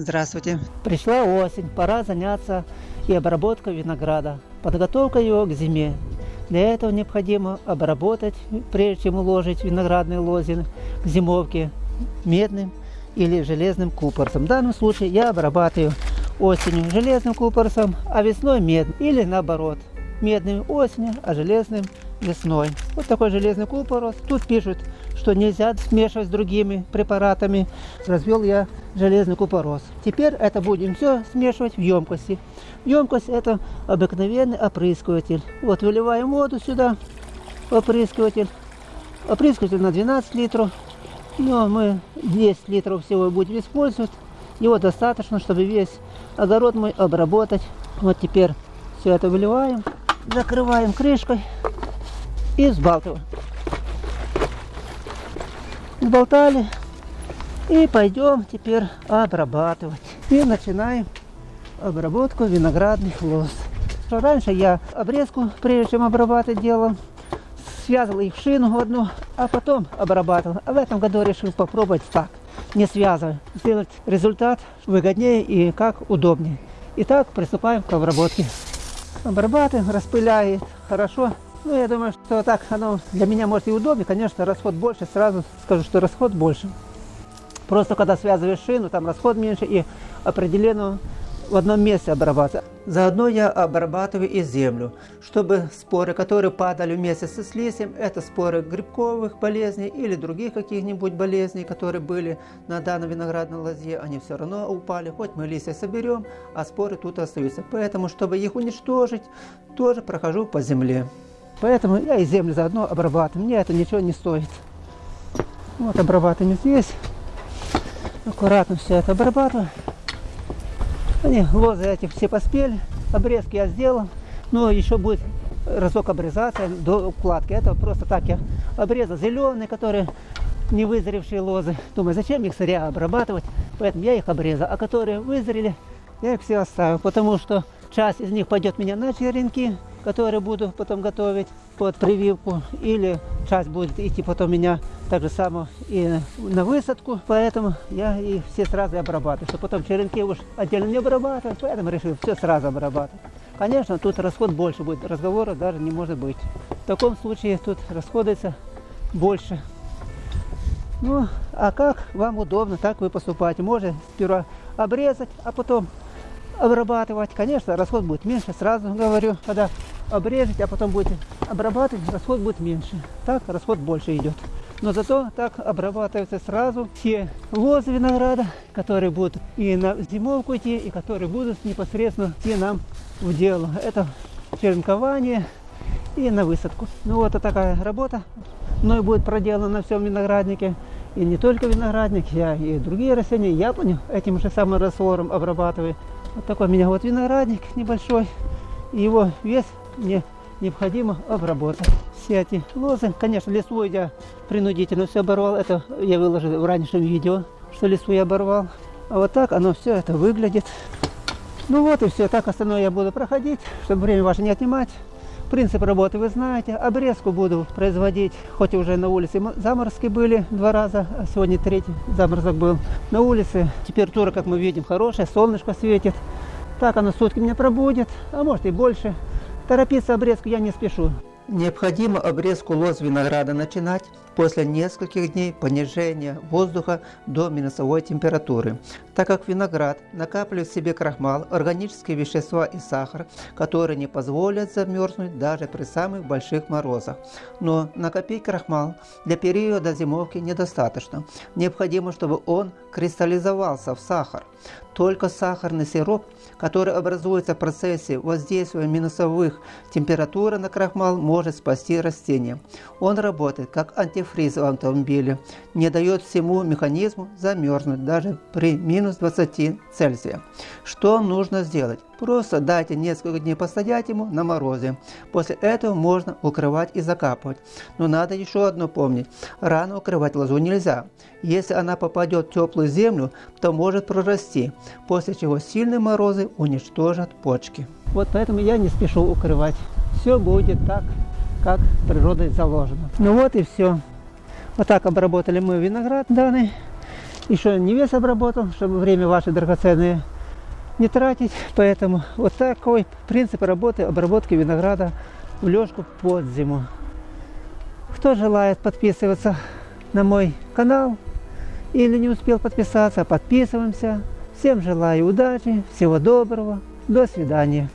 Здравствуйте. Пришла осень, пора заняться и обработкой винограда, подготовка его к зиме. Для этого необходимо обработать, прежде чем уложить виноградные лозины к зимовке медным или железным купорсом. В данном случае я обрабатываю осенью железным купорсом, а весной медным. Или наоборот, медным осенью, а железным весной. Вот такой железный купорос. Тут пишут, что нельзя смешивать с другими препаратами. Развел я железный купорос. Теперь это будем все смешивать в емкости. Емкость это обыкновенный опрыскиватель. Вот выливаем воду сюда, опрыскиватель. Опрыскиватель на 12 литров. Но мы 10 литров всего будем использовать. Его достаточно, чтобы весь огород мой обработать. Вот теперь все это выливаем, закрываем крышкой и взбалтываем. Взболтали и пойдем теперь обрабатывать. И начинаем обработку виноградных лоз. Раньше я обрезку, прежде чем обрабатывать, делал. Связывал их в шину одну, а потом обрабатывал. А в этом году решил попробовать так, не связывая. Сделать результат выгоднее и как удобнее. Итак, приступаем к обработке. Обрабатываем, распыляет хорошо. Ну, я думаю, что так оно для меня может и удобнее. Конечно, расход больше. Сразу скажу, что расход больше. Просто когда связываешь шину, там расход меньше и определенно в одном месте обрабатывать. Заодно я обрабатываю и землю, чтобы споры, которые падали вместе со слизем, это споры грибковых болезней или других каких-нибудь болезней, которые были на данной виноградной лозе, они все равно упали, хоть мы листья соберем, а споры тут остаются. Поэтому, чтобы их уничтожить, тоже прохожу по земле. Поэтому я и землю заодно обрабатываю, мне это ничего не стоит. Вот обрабатываем здесь, аккуратно все это обрабатываю. Они, лозы эти все поспели, обрезки я сделал, но еще будет разок обрезаться до укладки. Это просто так я обрезал зеленые, которые не вызревшие лозы. Думаю, зачем их сырья обрабатывать, поэтому я их обрезал. А которые вызрели, я их все оставил, потому что часть из них пойдет меня на черенки, которые буду потом готовить под прививку, или часть будет идти потом меня так же само и на высадку, поэтому я их все сразу обрабатываю, чтобы потом черенки уж отдельно не обрабатывать, поэтому решил все сразу обрабатывать. Конечно, тут расход больше будет, разговора даже не может быть. В таком случае тут расходуется больше. Ну, а как вам удобно, так вы поступаете. Можно сперва обрезать, а потом обрабатывать. Конечно, расход будет меньше, сразу говорю, когда обрезать, а потом будете обрабатывать, расход будет меньше. Так расход больше идет. Но зато так обрабатываются сразу все лозы винограда, которые будут и на зимовку идти, и которые будут непосредственно идти нам в дело. Это черенкование и на высадку. Ну вот такая работа мной будет проделана на всем винограднике. И не только виноградник, я и другие растения, яблоню этим же самым раствором обрабатываю. Вот такой у меня вот виноградник небольшой. И его вес мне необходимо обработать. Все эти лозы, конечно, листву я принудительно все оборвал. Это я выложил в раннем видео, что листву я оборвал. А вот так оно все это выглядит. Ну вот и все. Так остальное я буду проходить, чтобы время ваше не отнимать. Принцип работы вы знаете. Обрезку буду производить, хоть уже на улице заморозки были два раза, а сегодня третий заморозок был. На улице температура, как мы видим, хорошая, солнышко светит. Так оно сутки меня пробудет, а может и больше. Торопиться обрезку я не спешу. Необходимо обрезку лоз винограда начинать после нескольких дней понижения воздуха до минусовой температуры, так как виноград накапливает в себе крахмал, органические вещества и сахар, которые не позволят замерзнуть даже при самых больших морозах. Но накопить крахмал для периода зимовки недостаточно. Необходимо, чтобы он кристаллизовался в сахар. Только сахарный сироп, который образуется в процессе воздействия минусовых температур на крахмал, может спасти растение. Он работает как антифриз в автомобиле, не дает всему механизму замерзнуть даже при минус 20 Цельсия. Что нужно сделать? Просто дайте несколько дней постоять ему на морозе. После этого можно укрывать и закапывать. Но надо еще одно помнить. Рано укрывать лозу нельзя. Если она попадет в теплую землю, то может прорасти, после чего сильные морозы уничтожат почки. Вот поэтому я не спешу укрывать. Все будет так, как природой заложено. Ну вот и все. Вот так обработали мы виноград данный. еще не весь обработал, чтобы время ваше драгоценное не тратить. Поэтому вот такой принцип работы обработки винограда в лёжку под зиму. Кто желает подписываться на мой канал или не успел подписаться, подписываемся. Всем желаю удачи, всего доброго, до свидания.